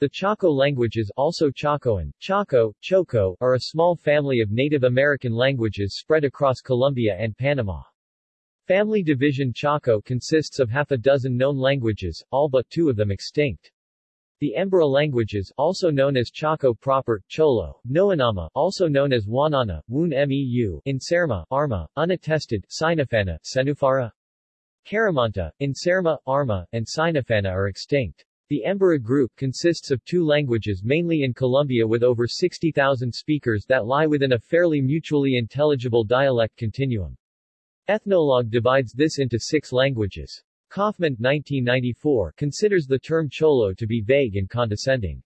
The Chaco languages also Chacoan, Chaco, Choco, are a small family of Native American languages spread across Colombia and Panama. Family division Chaco consists of half a dozen known languages, all but two of them extinct. The Emberá languages, also known as Chaco proper, Cholo, Noanama, also known as Waunana, Woun Meu, Inserma, Arma, unattested, Sinúfana, Cenufara, Caramanta, Inserma, Arma, and Sinúfana are extinct. The Emberá group consists of two languages mainly in Colombia with over 60,000 speakers that lie within a fairly mutually intelligible dialect continuum. Ethnologue divides this into six languages. Kaufman 1994 considers the term Cholo to be vague and condescending.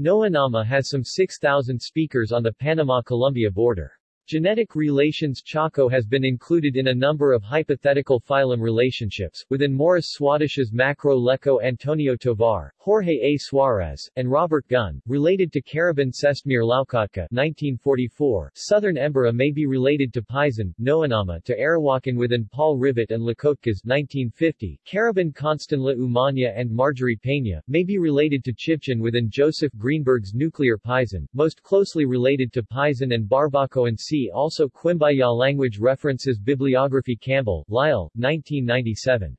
Noanama has some 6,000 speakers on the Panama-Colombia border. Genetic relations Chaco has been included in a number of hypothetical phylum relationships, within Morris Swadesh's Macro Leco Antonio Tovar, Jorge A. Suarez, and Robert Gunn, related to Caraban Sestmir Loukotka 1944. Southern Emberá may be related to Paezan, Noanama to Arawakan within Paul Rivet and Loukotkas 1950. Caraban Constenla Umaña and Margery Peña, may be related to Chibchan within Joseph Greenberg's nuclear Paezan, most closely related to Paezan and Barbaco and C See also Quimbaya Language References Bibliography Campbell, Lyle, 1997.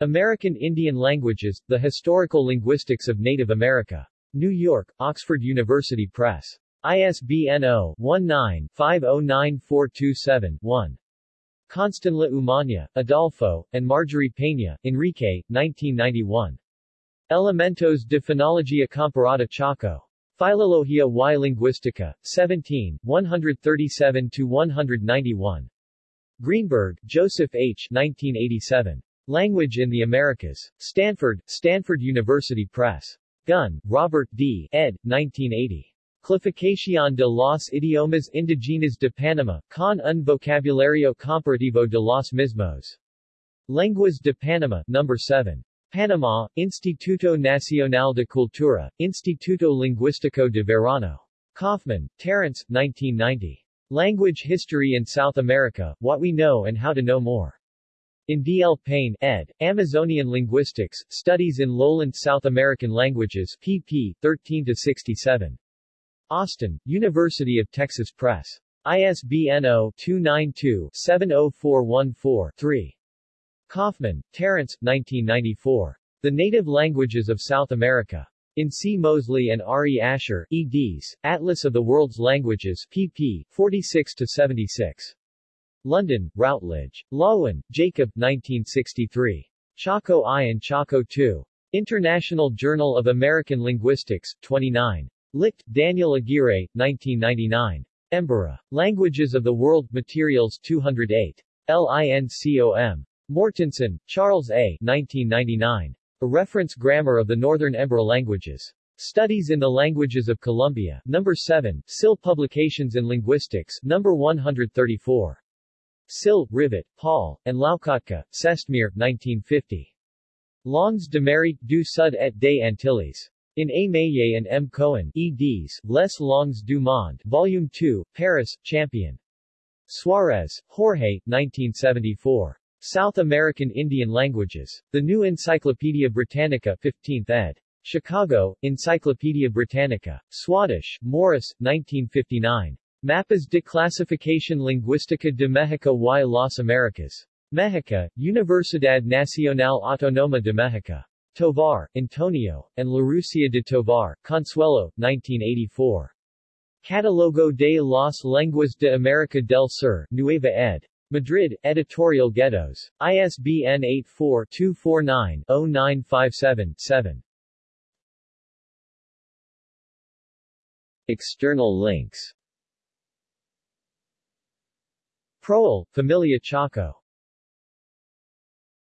American Indian Languages, The Historical Linguistics of Native America. New York, Oxford University Press. ISBN 0-19-509427-1. Constenla Umaña, Adolfo, and Margery Peña, Enrique, 1991. Elementos de Fonología Comparada Chaco. Filología y Lingüística, 17, 137-191. Greenberg, Joseph H. 1987. Language in the Americas. Stanford, Stanford University Press. Gunn, Robert D. ed. 1980. Clasificación de los idiomas indígenas de Panamá, con un vocabulario comparativo de los mismos. Lenguas de Panamá, No. 7. Panama, Instituto Nacional de Cultura, Instituto Lingüístico de Verano. Kaufman, Terence, 1990. Language History in South America, What We Know and How to Know More. In D. L. Payne, ed., Amazonian Linguistics, Studies in Lowland South American Languages, pp. 13-67. Austin, University of Texas Press. ISBN 0-292-70414-3. Kaufman, Terence, 1994. The Native Languages of South America. In C. Mosley and R. E. Asher, eds., Atlas of the World's Languages, pp. 46-76. London, Routledge. Loewen, Jacob, 1963. Chaco I and Chaco II. International Journal of American Linguistics, 29. Licht, Daniel Aguirre, 1999. Emberá. Languages of the World, Materials 208. LINCOM. Mortensen, Charles A. 1999. A Reference Grammar of the Northern Emberá Languages. Studies in the Languages of Colombia, No. 7, SIL Publications in Linguistics, No. 134. SIL, Rivet, Paul, and Loukotka, Sestmir, 1950. Longs de mérite du Sud et des Antilles. In A. Meillet and M. Cohen, eds., Les Langues du Monde, Volume 2, Paris, Champion. Suarez, Jorge, 1974. South American Indian Languages. The New Encyclopedia Britannica 15th ed. Chicago, Encyclopedia Britannica. Swadesh, Morris, 1959. Mapas de Clasificación Lingüística de México y las Americas. México, Universidad Nacional Autónoma de México. Tovar, Antonio, and Larrucea de Tovar, Consuelo, 1984. Catalogo de las Lenguas de América del Sur, Nueva ed. Madrid, Editorial Gredos. ISBN 84-249-0957-7. External links Proel, Familia Chaco